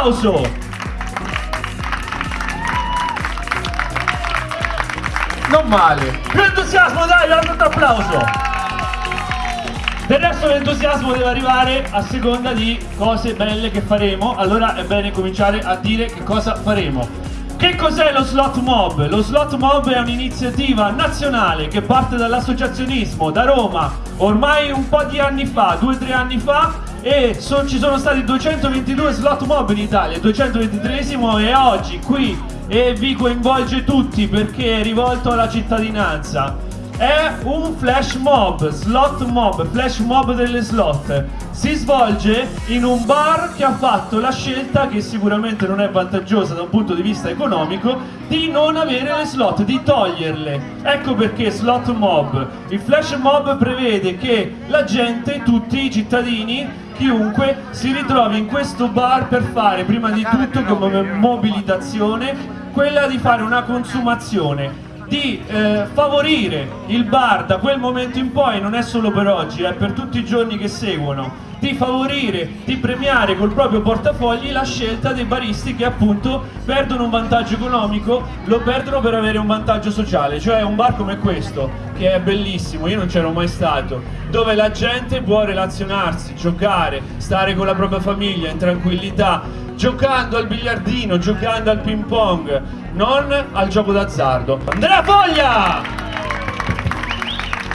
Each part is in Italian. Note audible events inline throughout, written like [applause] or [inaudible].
applauso! Non male. Più entusiasmo, dai, un applauso. Del resto l'entusiasmo deve arrivare a seconda di cose belle che faremo, allora è bene cominciare a dire che cosa faremo. Che cos'è lo Slot Mob? Lo Slot Mob è un'iniziativa nazionale che parte dall'associazionismo da Roma ormai un po' di anni fa, due o tre anni fa e so, ci sono stati 222 slot mob in Italia, 223esimo e oggi qui e vi coinvolge tutti perché è rivolto alla cittadinanza. È un flash mob, slot mob, flash mob delle slot. Si svolge in un bar che ha fatto la scelta, che sicuramente non è vantaggiosa da un punto di vista economico, di non avere le slot, di toglierle. Ecco perché slot mob. Il flash mob prevede che la gente, tutti i cittadini, chiunque si ritrovi in questo bar per fare prima di tutto come mobilitazione quella di fare una consumazione di eh, favorire il bar da quel momento in poi, non è solo per oggi, è per tutti i giorni che seguono, di favorire, di premiare col proprio portafogli la scelta dei baristi che appunto perdono un vantaggio economico, lo perdono per avere un vantaggio sociale, cioè un bar come questo, che è bellissimo, io non c'ero mai stato, dove la gente può relazionarsi, giocare, stare con la propria famiglia in tranquillità, giocando al biliardino, giocando al ping pong, non al gioco d'azzardo. Andrea Foglia!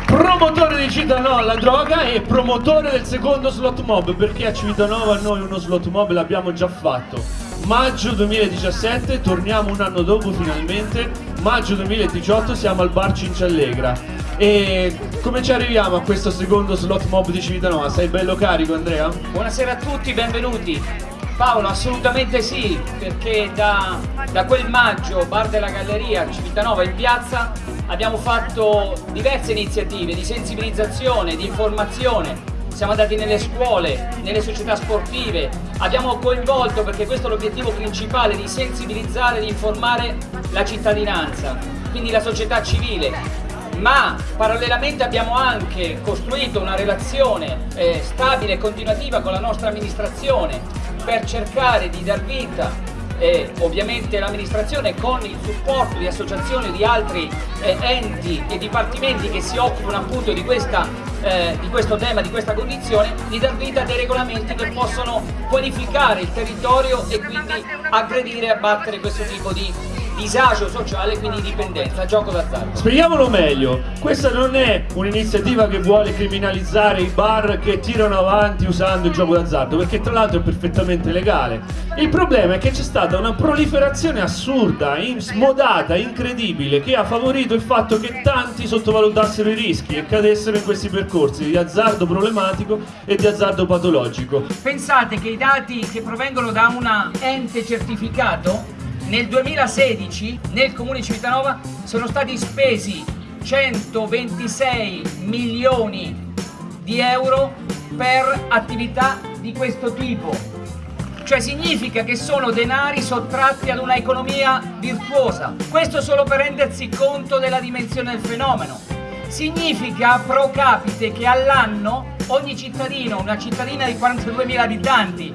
Promotore di Cittadino alla droga e promotore del secondo slot mob perché a Civitanova noi uno slot mob l'abbiamo già fatto maggio 2017 torniamo un anno dopo finalmente maggio 2018 siamo al bar Cinciallegra e come ci arriviamo a questo secondo slot mob di Civitanova? Sei bello carico Andrea? Buonasera a tutti, benvenuti Paolo, assolutamente sì, perché da, da, quel maggio, Bar della Galleria, Civitanova in piazza, abbiamo fatto diverse iniziative di sensibilizzazione, di informazione, siamo andati nelle scuole, nelle società sportive, abbiamo coinvolto, perché questo è l'obiettivo principale, di sensibilizzare, di informare la cittadinanza, quindi la società civile, ma parallelamente abbiamo anche costruito una relazione eh, stabile e continuativa con la nostra amministrazione per cercare di dar vita e ovviamente l'amministrazione con il supporto di associazioni di altri eh, enti e dipartimenti che si occupano appunto di, questa, eh, di questo tema, di questa condizione, di dar vita a dei regolamenti che possono qualificare il territorio e quindi aggredire e abbattere questo tipo di disagio sociale e quindi dipendenza, gioco d'azzardo. Spieghiamolo meglio, questa non è un'iniziativa che vuole criminalizzare i bar che tirano avanti usando il gioco d'azzardo, perché tra l'altro è perfettamente legale. Il problema è che c'è stata una proliferazione assurda, smodata, incredibile, che ha favorito il fatto che tanti sottovalutassero i rischi e cadessero in questi percorsi di azzardo problematico e di azzardo patologico. Pensate che i dati che provengono da un ente certificato nel 2016 nel comune di Civitanova sono stati spesi 126 milioni di euro per attività di questo tipo. Cioè significa che sono denari sottratti ad una economia virtuosa. Questo solo per rendersi conto della dimensione del fenomeno. Significa pro capite che all'anno ogni cittadino, una cittadina di 42.000 abitanti,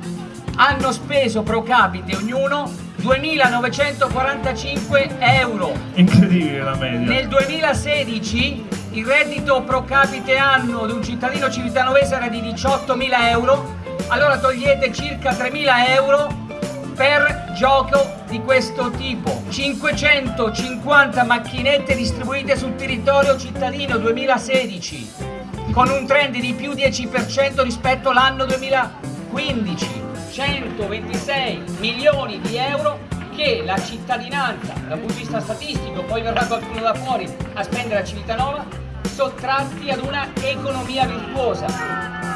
hanno speso pro capite ognuno 2.945 euro. Incredibile la media. Nel 2016 il reddito pro capite annuo di un cittadino civitanovese era di 18.000 euro, allora togliete circa 3.000 euro per gioco di questo tipo. 550 macchinette distribuite sul territorio cittadino 2016, con un trend di più 10% rispetto all'anno 2015. 126 milioni di euro che la cittadinanza, dal punto di vista statistico, poi verrà qualcuno da fuori a spendere a Civitanova, sottratti ad una economia virtuosa.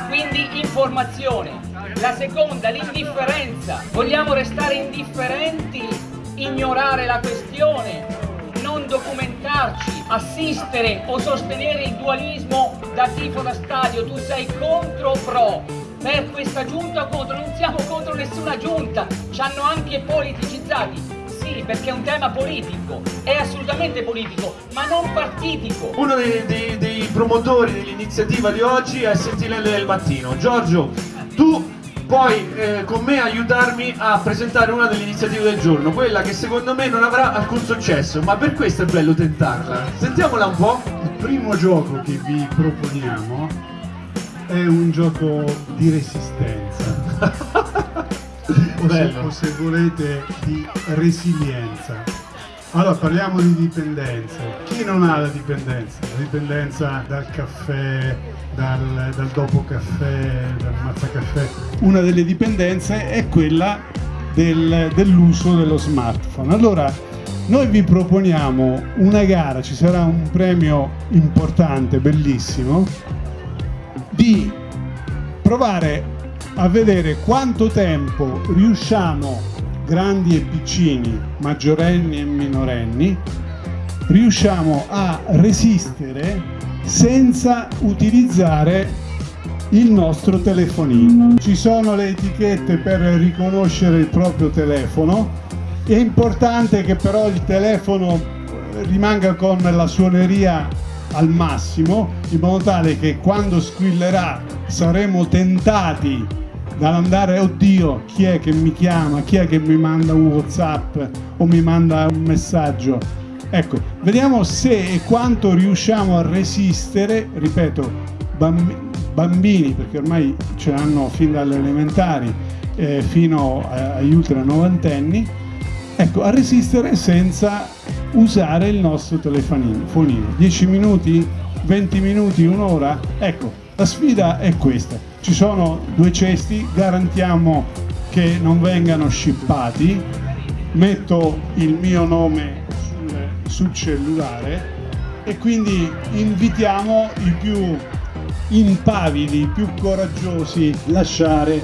Quindi informazione. La seconda, l'indifferenza. Vogliamo restare indifferenti, ignorare la questione, non documentarci, assistere o sostenere il dualismo da tifo da stadio. Tu sei contro o pro? Per questa giunta o contro, non siamo contro nessuna giunta, ci hanno anche politicizzati. Sì, perché è un tema politico, è assolutamente politico, ma non partitico. Uno dei, dei, dei promotori dell'iniziativa di oggi è Sentinelle del Mattino. Giorgio, tu puoi eh, con me aiutarmi a presentare una delle iniziative del giorno, quella che secondo me non avrà alcun successo, ma per questo è bello tentarla. Sentiamola un po'. Il primo gioco che vi proponiamo è un gioco di resistenza. [laughs] o, se, o se volete di resilienza. Allora parliamo di dipendenza. Chi non ha la dipendenza? La dipendenza dal caffè, dal, dal dopo caffè, dal mazzacaffè. Una delle dipendenze è quella del, dell'uso dello smartphone. Allora noi vi proponiamo una gara, ci sarà un premio importante, bellissimo, di provare a vedere quanto tempo riusciamo grandi e piccini, maggiorenni e minorenni, riusciamo a resistere senza utilizzare il nostro telefonino. Ci sono le etichette per riconoscere il proprio telefono, è importante che però il telefono rimanga con la suoneria al massimo in modo tale che quando squillerà saremo tentati dall'andare oddio chi è che mi chiama, chi è che mi manda un whatsapp o mi manda un messaggio? Ecco vediamo se e quanto riusciamo a resistere ripeto bambi bambini perché ormai ce l'hanno fin dalle elementari eh, fino agli ultra novantenni ecco a resistere senza usare il nostro telefonino 10 minuti 20 minuti un'ora? Ecco la sfida è questa. Ci sono due cesti, garantiamo che non vengano scippati, metto il mio nome sul, sul cellulare e quindi invitiamo i più impavidi, i più coraggiosi a lasciare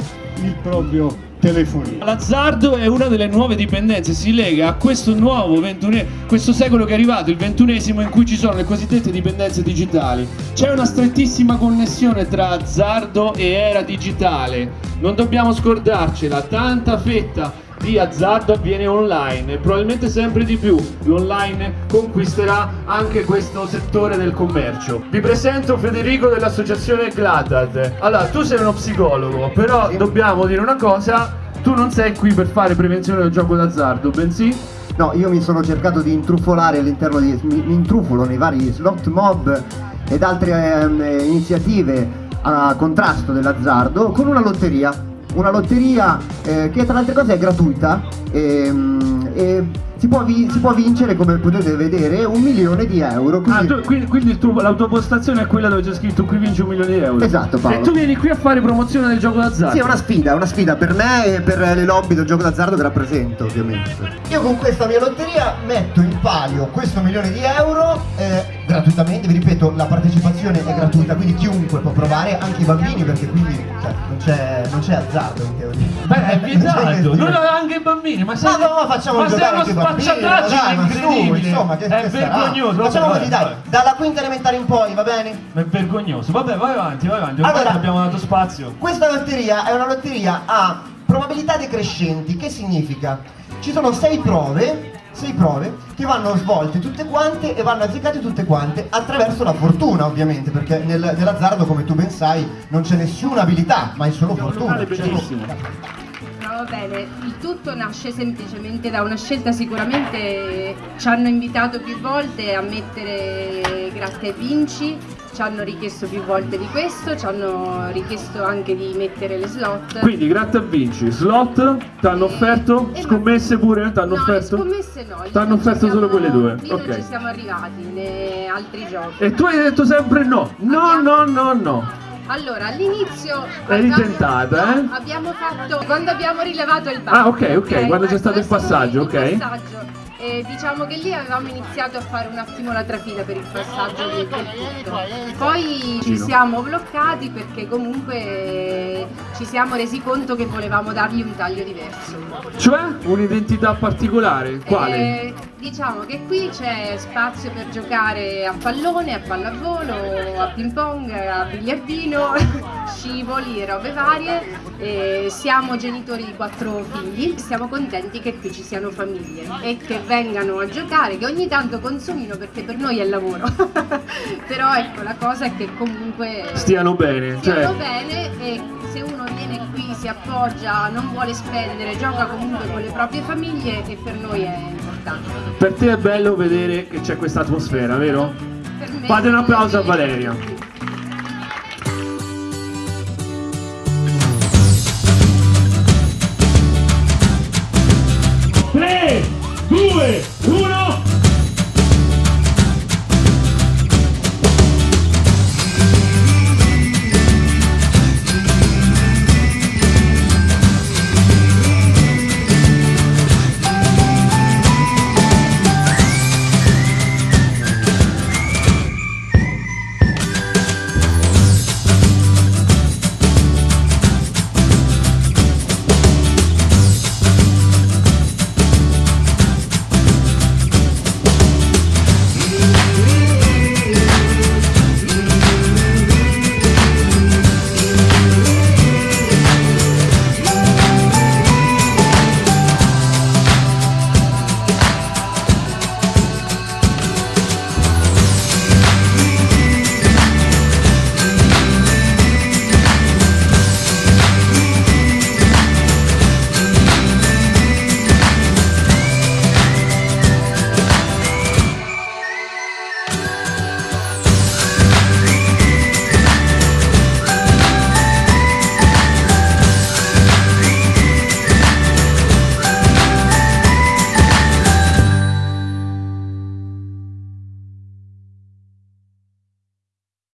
il proprio telefonino. L'azzardo è una delle nuove dipendenze, si lega a questo nuovo ventune, questo secolo che è arrivato, il ventunesimo, in cui ci sono le cosiddette dipendenze digitali. C'è una strettissima connessione tra azzardo e era digitale. Non dobbiamo scordarcela, tanta fetta di azzardo avviene online e probabilmente sempre di più l'online conquisterà anche questo settore del commercio. Vi presento Federico dell'associazione Gladad. Allora, tu sei uno psicologo, però sì. dobbiamo dire una cosa, tu non sei qui per fare prevenzione del gioco d'azzardo, bensì No, io mi sono cercato di intrufolare all'interno di... mi, mi intrufolo nei vari slot mob ed altre eh, iniziative a contrasto dell'azzardo con una lotteria una lotteria eh, che tra le altre cose è gratuita ehm, e si può, si può, vincere come potete vedere un milione di euro quindi, ah, tu, quindi, quindi tuo, la tua postazione è quella dove c'è scritto qui vinci un milione di euro. Esatto Paolo. E tu vieni qui a fare promozione del gioco d'azzardo. Sì è una sfida è una sfida per me e per le lobby del gioco d'azzardo che rappresento ovviamente. Io con questa mia lotteria metto in palio questo milione di euro eh, gratuitamente vi ripeto la partecipazione è gratuita quindi chiunque può provare anche i bambini perché quindi cioè, non c'è azzardo in teoria. Beh è vietato [laughs] non anche i bambini ma, ma no facciamo ma giocare anche i bambini spacciataggine incredibile. insomma, che, è che vergognoso. Facciamo così, dai, dalla quinta elementare in poi, va bene? È vergognoso. Vabbè, vai avanti, vai avanti. Ormai allora, abbiamo dato spazio. Questa lotteria è una lotteria a probabilità decrescenti. Che significa? Ci sono sei prove sei prove che vanno svolte tutte quante e vanno azzeccate tutte quante attraverso la fortuna ovviamente perché nel, nell'azzardo come tu ben sai non c'è nessuna abilità ma è solo fortuna va bene, il tutto nasce semplicemente da una scelta, sicuramente ci hanno invitato più volte a mettere gratta e vinci, ci hanno richiesto più volte di questo, ci hanno richiesto anche di mettere le slot. Quindi gratta e vinci, slot, ti hanno offerto? Scommesse pure? Ti hanno no, offerto? scommesse no. Ti hanno offerto solo quelle due? Lì ok. non ci siamo arrivati nei altri giochi. E tu hai detto sempre no, no, Abbiamo... no, no, no. Allora, all'inizio Eri tentata, eh? Abbiamo fatto quando abbiamo rilevato il banco. Ah, ok, ok, okay quando c'è stato il passaggio, ok. Il passaggio. E diciamo che lì avevamo iniziato a fare un attimo la trafila per il passaggio del tutto. Poi ci siamo bloccati perché comunque ci siamo resi conto che volevamo dargli un taglio diverso. Cioè? Un'identità particolare? Quale? Eh, diciamo che qui c'è spazio per giocare a pallone, a pallavolo, a ping pong, a biliardino, scivoli e robe varie. E siamo genitori di quattro figli, siamo contenti che qui ci siano famiglie e che vengano a giocare, che ogni tanto consumino perché per noi è lavoro. [laughs] Però ecco, la cosa è che comunque stiano bene. Stiano cioè... bene e se uno viene qui si appoggia, non vuole spendere, gioca comunque con le proprie famiglie e per noi è importante. Per te è bello vedere che c'è questa atmosfera, vero? Fate un applauso a Valeria.